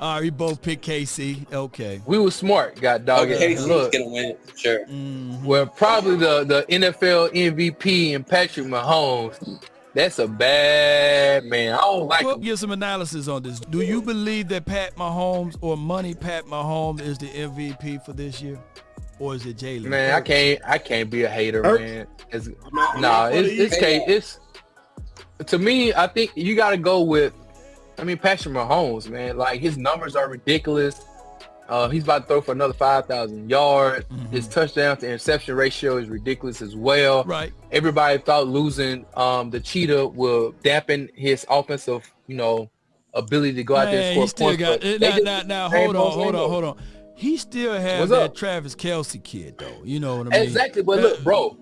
All right, we both picked KC. Okay. We were smart, got dog. Okay, it. he's Look, gonna win it, sure. Mhm. well, probably the the NFL MVP and Patrick Mahomes. That's a bad man. I don't like Well, him. give some analysis on this. Do you believe that Pat Mahomes or Money Pat Mahomes is the MVP for this year, or is it Jalen? Man, I can't I can't be a hater, Hurts. man. It's, I'm not- I'm nah, not it's gonna it's use K that. it's to me, I think you gotta go with I mean Patrick Mahomes, man. Like his numbers are ridiculous. Uh, he's about to throw for another five thousand yards. Mhm. His touchdown to interception ratio is ridiculous as well. Right. Everybody thought losing um, the cheetah will dampen his offensive, you know, ability to go out there and he score still points. got. Now, just- now, now, hold on, hold on, hold on. He still has that? Travis Kelce kid, though. You know what I mean? Exactly, but look, bro,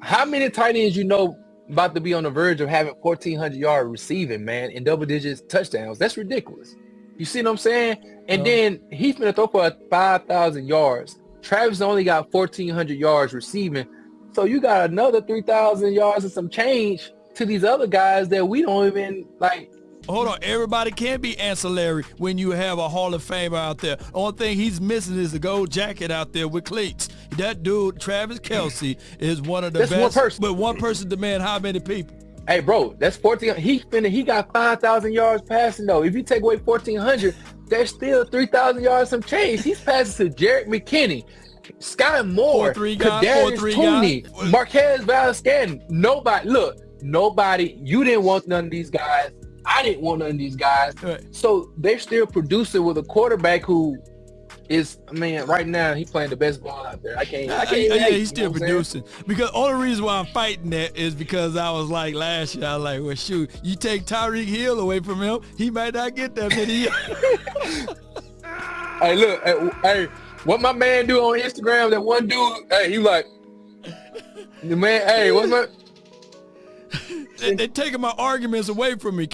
how many tight ends you know about to be on the verge of having 1,400 yard receiving, man, in double digits touchdowns? That's ridiculous. You see what I'm saying? And Yeah. then he's gonna throw for 5,000 yards. Travis only got 1,400 yards receiving, so you got another 3,000 yards and some change to these other guys that we don't even like. Hold on, everybody can't be ancillary when you have a Hall of Famer out there. Only thing he's missing is the gold jacket out there with cleats. That dude, Travis Kelce, is one of the That's one best. person. But one person demand how many people? Hey, bro, that's 14. He finna, he got 5,000 yards passing though. If you take away 1,400, there's still 3,000 yards some change. He's passing to Jerick McKinnon, Skyy Moore, 4-3 guy, 4-3 Kadarius Toney. Marquez Valdes Nobody, look, nobody, you didn't want none of these guys. I didn't want none of these guys. Right. So they're still producing with a quarterback who is, I mean, right now he playing the best ball out there. I can't, I Yeah, can't. yeah, he's still producing. Because only reason why I'm fighting that is because I was like last year, I was like, well, shoot, you take Tyreek Hill away from him, he might not get that many. Hey, look, hey, hey, what my man do on Instagram? That one dude, hey, he like, the man, hey, what's my? they, they taking my arguments away from me.